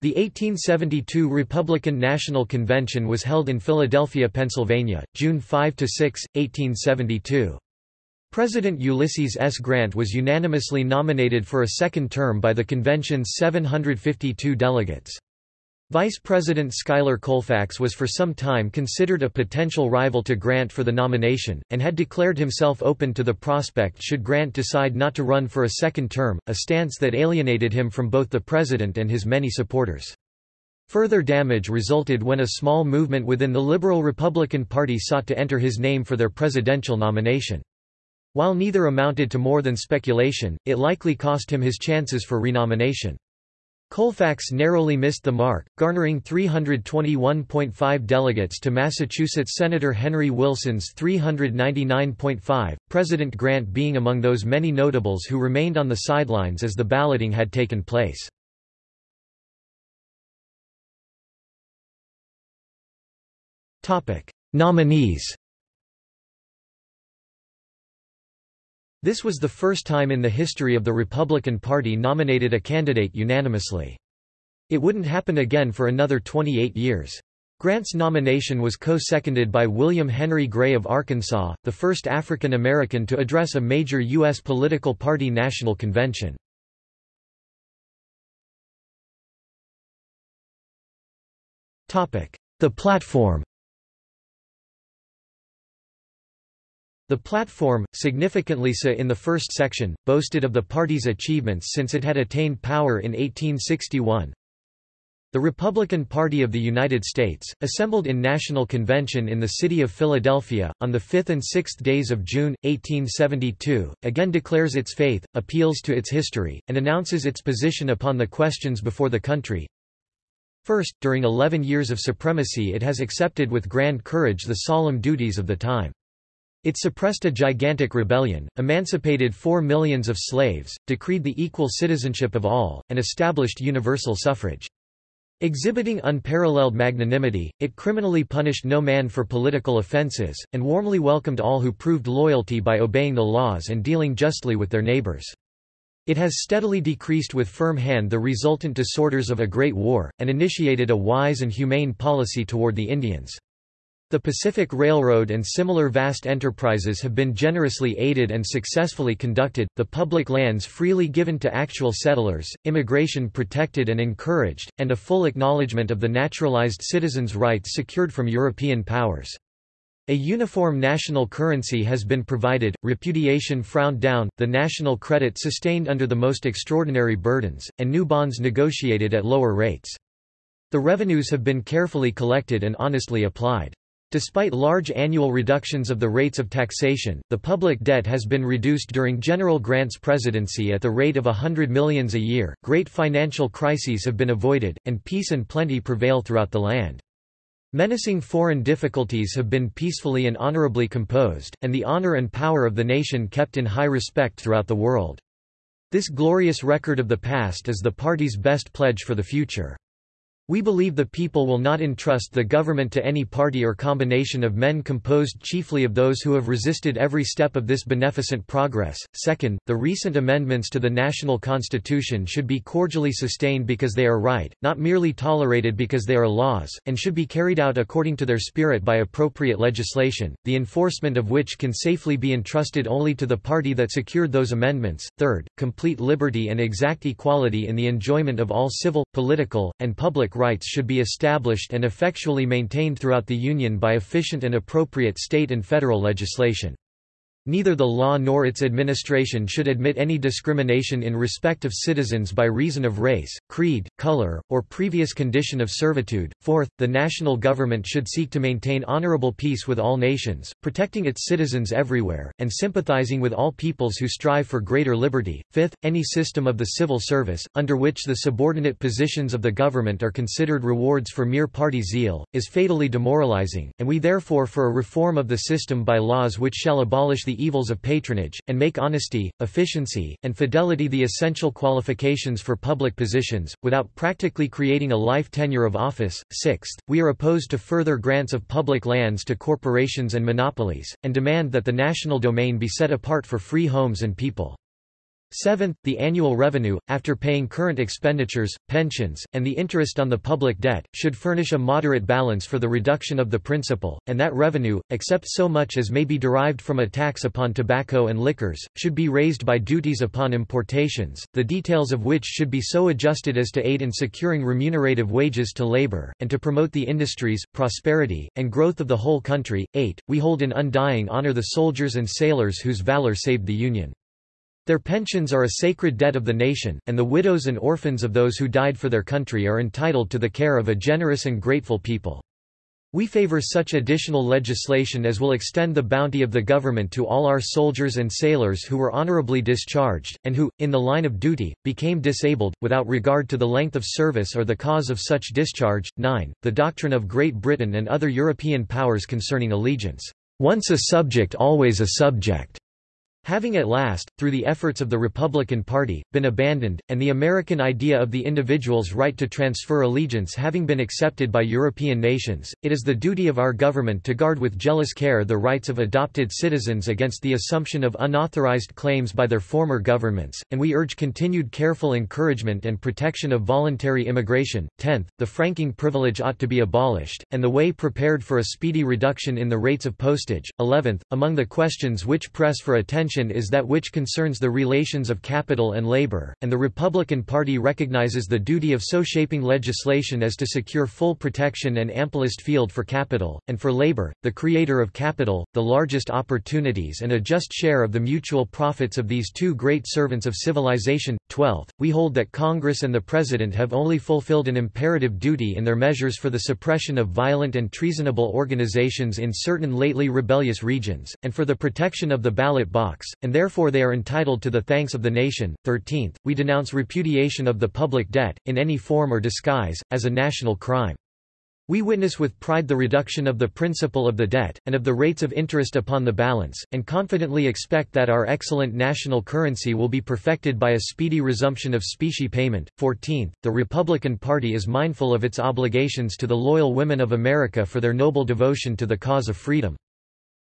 The 1872 Republican National Convention was held in Philadelphia, Pennsylvania, June 5–6, 1872. President Ulysses S. Grant was unanimously nominated for a second term by the convention's 752 delegates. Vice President Schuyler Colfax was for some time considered a potential rival to Grant for the nomination, and had declared himself open to the prospect should Grant decide not to run for a second term, a stance that alienated him from both the president and his many supporters. Further damage resulted when a small movement within the Liberal Republican Party sought to enter his name for their presidential nomination. While neither amounted to more than speculation, it likely cost him his chances for renomination. Colfax narrowly missed the mark, garnering 321.5 delegates to Massachusetts Senator Henry Wilson's 399.5, President Grant being among those many notables who remained on the sidelines as the balloting had taken place. Nominees This was the first time in the history of the Republican Party nominated a candidate unanimously. It wouldn't happen again for another 28 years. Grant's nomination was co-seconded by William Henry Gray of Arkansas, the first African American to address a major U.S. political party national convention. The platform The platform, significantly so in the first section, boasted of the party's achievements since it had attained power in 1861. The Republican Party of the United States, assembled in National Convention in the city of Philadelphia, on the 5th and 6th days of June, 1872, again declares its faith, appeals to its history, and announces its position upon the questions before the country. First, during eleven years of supremacy it has accepted with grand courage the solemn duties of the time. It suppressed a gigantic rebellion, emancipated four millions of slaves, decreed the equal citizenship of all, and established universal suffrage. Exhibiting unparalleled magnanimity, it criminally punished no man for political offences, and warmly welcomed all who proved loyalty by obeying the laws and dealing justly with their neighbours. It has steadily decreased with firm hand the resultant disorders of a great war, and initiated a wise and humane policy toward the Indians. The Pacific Railroad and similar vast enterprises have been generously aided and successfully conducted, the public lands freely given to actual settlers, immigration protected and encouraged, and a full acknowledgement of the naturalized citizens' rights secured from European powers. A uniform national currency has been provided, repudiation frowned down, the national credit sustained under the most extraordinary burdens, and new bonds negotiated at lower rates. The revenues have been carefully collected and honestly applied. Despite large annual reductions of the rates of taxation, the public debt has been reduced during General Grant's presidency at the rate of a hundred millions a year, great financial crises have been avoided, and peace and plenty prevail throughout the land. Menacing foreign difficulties have been peacefully and honorably composed, and the honor and power of the nation kept in high respect throughout the world. This glorious record of the past is the party's best pledge for the future. We believe the people will not entrust the government to any party or combination of men composed chiefly of those who have resisted every step of this beneficent progress. Second, the recent amendments to the national constitution should be cordially sustained because they are right, not merely tolerated because they are laws, and should be carried out according to their spirit by appropriate legislation, the enforcement of which can safely be entrusted only to the party that secured those amendments. Third, complete liberty and exact equality in the enjoyment of all civil, political, and public rights should be established and effectually maintained throughout the Union by efficient and appropriate state and federal legislation. Neither the law nor its administration should admit any discrimination in respect of citizens by reason of race, creed, color, or previous condition of servitude. Fourth, the national government should seek to maintain honorable peace with all nations, protecting its citizens everywhere, and sympathizing with all peoples who strive for greater liberty. Fifth, any system of the civil service, under which the subordinate positions of the government are considered rewards for mere party zeal, is fatally demoralizing, and we therefore for a reform of the system by laws which shall abolish the evils of patronage, and make honesty, efficiency, and fidelity the essential qualifications for public positions, without practically creating a life tenure of office. Sixth, we are opposed to further grants of public lands to corporations and monopolies, and demand that the national domain be set apart for free homes and people. Seventh, the annual revenue, after paying current expenditures, pensions, and the interest on the public debt, should furnish a moderate balance for the reduction of the principal, and that revenue, except so much as may be derived from a tax upon tobacco and liquors, should be raised by duties upon importations, the details of which should be so adjusted as to aid in securing remunerative wages to labor, and to promote the industries, prosperity, and growth of the whole country. 8. We hold in undying honor the soldiers and sailors whose valor saved the Union. Their pensions are a sacred debt of the nation, and the widows and orphans of those who died for their country are entitled to the care of a generous and grateful people. We favor such additional legislation as will extend the bounty of the government to all our soldiers and sailors who were honorably discharged, and who, in the line of duty, became disabled, without regard to the length of service or the cause of such discharge. 9. The doctrine of Great Britain and other European powers concerning allegiance. Once a subject always a subject having at last, through the efforts of the Republican Party, been abandoned, and the American idea of the individual's right to transfer allegiance having been accepted by European nations, it is the duty of our government to guard with jealous care the rights of adopted citizens against the assumption of unauthorized claims by their former governments, and we urge continued careful encouragement and protection of voluntary immigration. 10th, the franking privilege ought to be abolished, and the way prepared for a speedy reduction in the rates of postage. 11th, among the questions which press for attention is that which concerns the relations of capital and labor, and the Republican Party recognizes the duty of so shaping legislation as to secure full protection and amplest field for capital, and for labor, the creator of capital, the largest opportunities and a just share of the mutual profits of these two great servants of civilization. 12th, we hold that Congress and the President have only fulfilled an imperative duty in their measures for the suppression of violent and treasonable organizations in certain lately rebellious regions, and for the protection of the ballot box, and therefore they are entitled to the thanks of the nation. 13th, we denounce repudiation of the public debt, in any form or disguise, as a national crime. We witness with pride the reduction of the principal of the debt, and of the rates of interest upon the balance, and confidently expect that our excellent national currency will be perfected by a speedy resumption of specie payment. 14th, the Republican Party is mindful of its obligations to the loyal women of America for their noble devotion to the cause of freedom.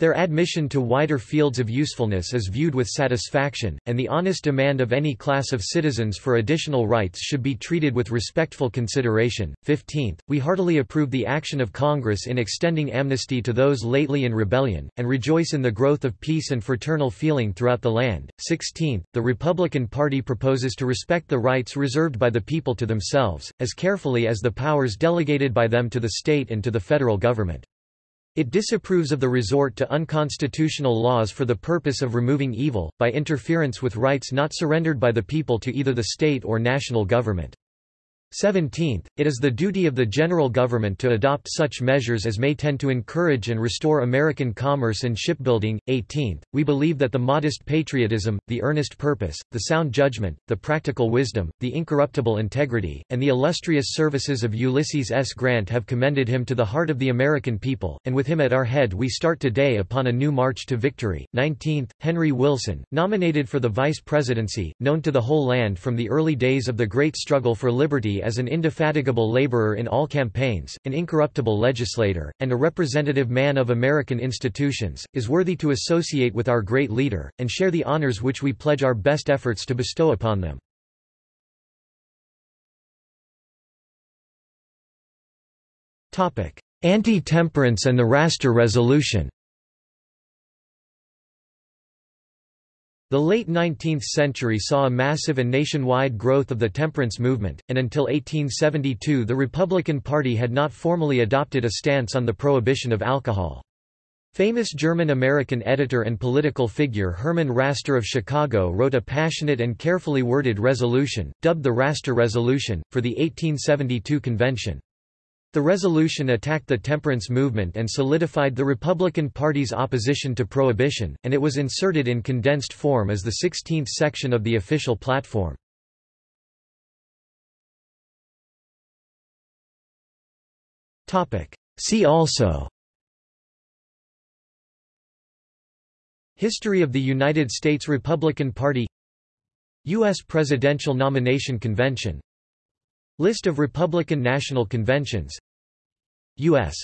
Their admission to wider fields of usefulness is viewed with satisfaction, and the honest demand of any class of citizens for additional rights should be treated with respectful consideration. 15th, we heartily approve the action of Congress in extending amnesty to those lately in rebellion, and rejoice in the growth of peace and fraternal feeling throughout the land. 16th, the Republican Party proposes to respect the rights reserved by the people to themselves, as carefully as the powers delegated by them to the state and to the federal government. It disapproves of the resort to unconstitutional laws for the purpose of removing evil, by interference with rights not surrendered by the people to either the state or national government. 17th, it is the duty of the general government to adopt such measures as may tend to encourage and restore American commerce and shipbuilding. 18th, we believe that the modest patriotism, the earnest purpose, the sound judgment, the practical wisdom, the incorruptible integrity, and the illustrious services of Ulysses S. Grant have commended him to the heart of the American people, and with him at our head we start today upon a new march to victory. 19th, Henry Wilson, nominated for the vice presidency, known to the whole land from the early days of the great struggle for liberty as an indefatigable laborer in all campaigns, an incorruptible legislator, and a representative man of American institutions, is worthy to associate with our great leader, and share the honors which we pledge our best efforts to bestow upon them. Anti-temperance and the Raster Resolution The late 19th century saw a massive and nationwide growth of the temperance movement, and until 1872 the Republican Party had not formally adopted a stance on the prohibition of alcohol. Famous German-American editor and political figure Herman Raster of Chicago wrote a passionate and carefully worded resolution, dubbed the Raster Resolution, for the 1872 convention. The resolution attacked the temperance movement and solidified the Republican Party's opposition to prohibition, and it was inserted in condensed form as the 16th section of the official platform. See also History of the United States Republican Party U.S. Presidential Nomination Convention List of Republican National Conventions. U.S.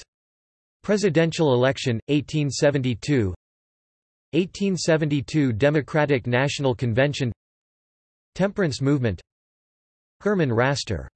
Presidential election, 1872 1872 Democratic National Convention. Temperance movement. Herman Raster